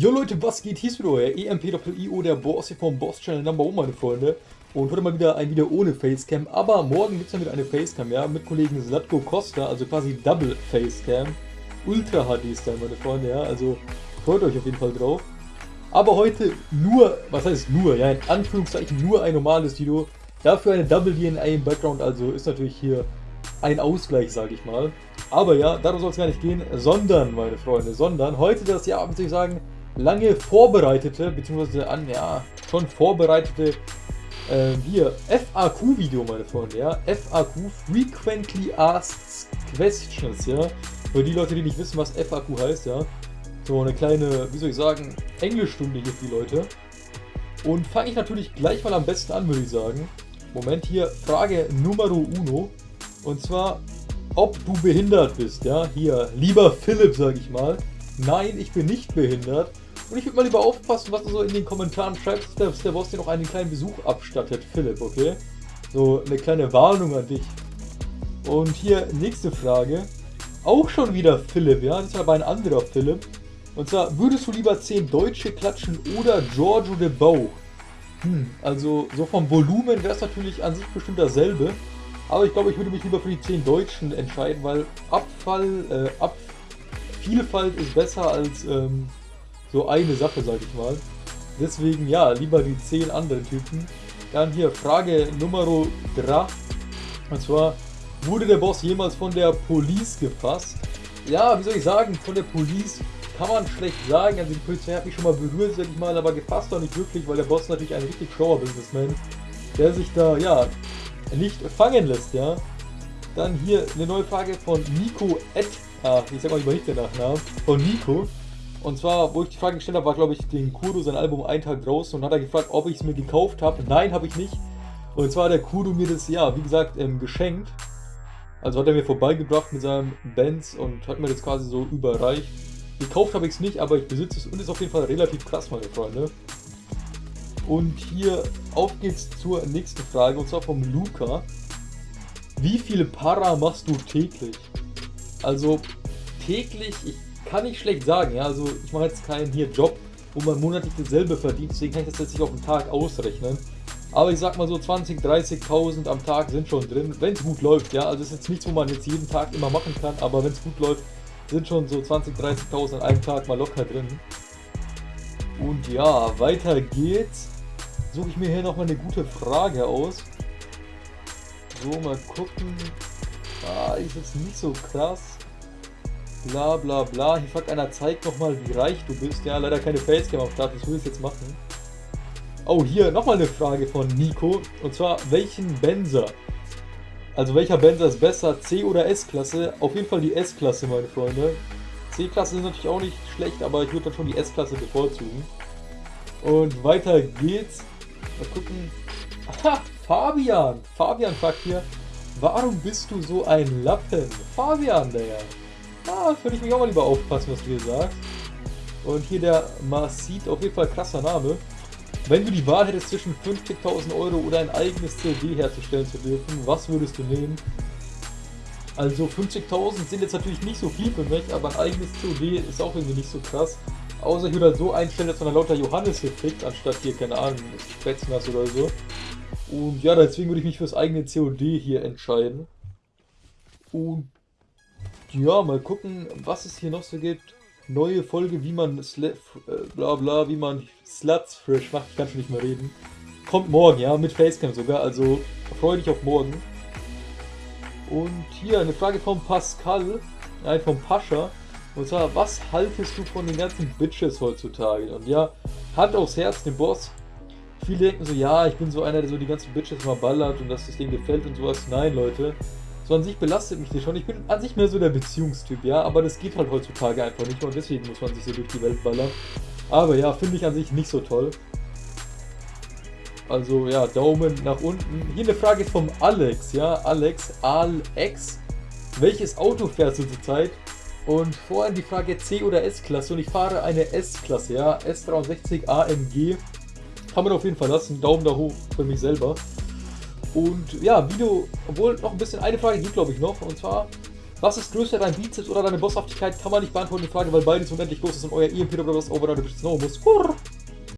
Jo Leute, was geht? Hier ist wieder euer EMP-IO, der Boss hier vom Boss Channel Number 1, meine Freunde. Und heute mal wieder ein Video ohne Facecam, aber morgen gibt es dann wieder eine Facecam, ja, mit Kollegen Zlatko Costa, also quasi Double Facecam. Ultra HD-Style, meine Freunde, ja, also freut euch auf jeden Fall drauf. Aber heute nur, was heißt nur, ja, in Anführungszeichen nur ein normales Video. Dafür eine Double DNA im Background, also ist natürlich hier ein Ausgleich, sage ich mal. Aber ja, darum soll es gar nicht gehen, sondern, meine Freunde, sondern heute das, ja, soll ich sagen, lange vorbereitete, beziehungsweise an, ja, schon vorbereitete, äh, hier, FAQ-Video, meine Freunde, ja, FAQ, Frequently Asked Questions, ja, für die Leute, die nicht wissen, was FAQ heißt, ja, so eine kleine, wie soll ich sagen, Englischstunde hier für die Leute. Und fange ich natürlich gleich mal am besten an, würde ich sagen. Moment, hier Frage Numero uno. Und zwar, ob du behindert bist, ja, hier, lieber Philipp, sage ich mal. Nein, ich bin nicht behindert. Und ich würde mal lieber aufpassen, was du so in den Kommentaren schreibst, dass der Boss dir noch einen kleinen Besuch abstattet, Philipp, okay? So eine kleine Warnung an dich. Und hier nächste Frage. Auch schon wieder Philipp, ja? Das ist aber ein anderer Philipp. Und zwar, würdest du lieber 10 Deutsche klatschen oder Giorgio de Bauch? Hm, also so vom Volumen wäre es natürlich an sich bestimmt dasselbe. Aber ich glaube, ich würde mich lieber für die 10 Deutschen entscheiden, weil Abfall, äh, Ab Vielfalt ist besser als ähm, so eine Sache, sag ich mal. Deswegen ja, lieber die 10 anderen Typen. Dann hier Frage Nummer 3. Und zwar, wurde der Boss jemals von der Police gefasst? Ja, wie soll ich sagen, von der Police kann man schlecht sagen. Also die Polizei hat mich schon mal berührt, sag ich mal, aber gefasst doch nicht wirklich, weil der Boss natürlich ein richtig schlauer Businessman, der sich da, ja, nicht fangen lässt, ja. Dann hier eine neue Frage von Nico Ed. Ah, ich sag mal lieber nicht den Nachnamen. Von Nico. Und zwar, wo ich die Frage gestellt habe, war glaube ich den Kudo sein Album einen Tag draußen und hat er gefragt, ob ich es mir gekauft habe. Nein, habe ich nicht. Und zwar hat der Kudo mir das, ja, wie gesagt, ähm, geschenkt. Also hat er mir vorbeigebracht mit seinem Benz und hat mir das quasi so überreicht. Gekauft habe ich es nicht, aber ich besitze es und ist auf jeden Fall relativ krass, meine Freunde. Und hier auf geht's zur nächsten Frage und zwar vom Luca. Wie viele Para machst du täglich? Also täglich, ich kann nicht schlecht sagen, ja, also ich mache jetzt keinen hier Job, wo man monatlich dasselbe verdient, deswegen kann ich das jetzt nicht auf den Tag ausrechnen. Aber ich sag mal so 20, 30.000 am Tag sind schon drin, wenn es gut läuft, ja, also ist jetzt nichts, wo man jetzt jeden Tag immer machen kann, aber wenn es gut läuft, sind schon so 20, 30.000 an einem Tag mal locker drin. Und ja, weiter geht's. Suche ich mir hier nochmal eine gute Frage aus. So, mal gucken. Ah, ist jetzt nicht so krass. Bla bla bla. Hier fragt einer, zeig nochmal, wie reich du bist. Ja, leider keine Facecam am Start, das will ich jetzt machen. Oh, hier nochmal eine Frage von Nico. Und zwar, welchen Benzer? Also welcher Benzer ist besser, C oder S-Klasse? Auf jeden Fall die S-Klasse, meine Freunde. C-Klasse ist natürlich auch nicht schlecht, aber ich würde dann schon die S-Klasse bevorzugen. Und weiter geht's. Mal gucken. Aha, Fabian. Fabian fragt hier, warum bist du so ein Lappen? Fabian, der. Ah, würde ich mich auch mal lieber aufpassen, was du hier sagst. Und hier der Marcit, auf jeden Fall krasser Name. Wenn du die Wahl hättest zwischen 50.000 Euro oder ein eigenes COD herzustellen zu dürfen, was würdest du nehmen? Also 50.000 sind jetzt natürlich nicht so viel für mich, aber ein eigenes COD ist auch irgendwie nicht so krass. Außer ich würde halt so einstellen, dass man dann lauter Johannes hier kriegt, anstatt hier, keine Ahnung, Spätznass oder so. Und ja, deswegen würde ich mich fürs eigene COD hier entscheiden. Und ja, mal gucken, was es hier noch so gibt neue Folge, wie man Sl äh, bla bla, wie man Sluts frisch macht. Ich kann schon nicht mehr reden. Kommt morgen, ja, mit Facecam sogar. Also freue dich auf morgen. Und hier eine Frage von Pascal, nein, von Pascha. Und zwar, was haltest du von den ganzen Bitches heutzutage? Und ja, Hand aufs Herz, den Boss. Viele denken so, ja, ich bin so einer, der so die ganzen Bitches mal ballert und dass das Ding gefällt und sowas. Nein, Leute. So an sich belastet mich das schon. Ich bin an sich mehr so der Beziehungstyp, ja, aber das geht halt heutzutage einfach nicht und deswegen muss man sich so durch die Welt ballern. Aber ja, finde ich an sich nicht so toll. Also ja, Daumen nach unten. Hier eine Frage vom Alex, ja, Alex, Alex. Welches Auto fährst du zurzeit? Und vorhin die Frage C oder S-Klasse und ich fahre eine S-Klasse, ja, S63 AMG. Kann man auf jeden Fall lassen, Daumen da hoch für mich selber. Und ja, Video, obwohl noch ein bisschen eine Frage gibt, glaube ich, noch. Und zwar, Was ist größer, dein Bizeps oder deine Bosshaftigkeit? Kann man nicht beantworten, die Frage, weil beides unendlich groß ist und euer EMP oder was over, du bist no muss.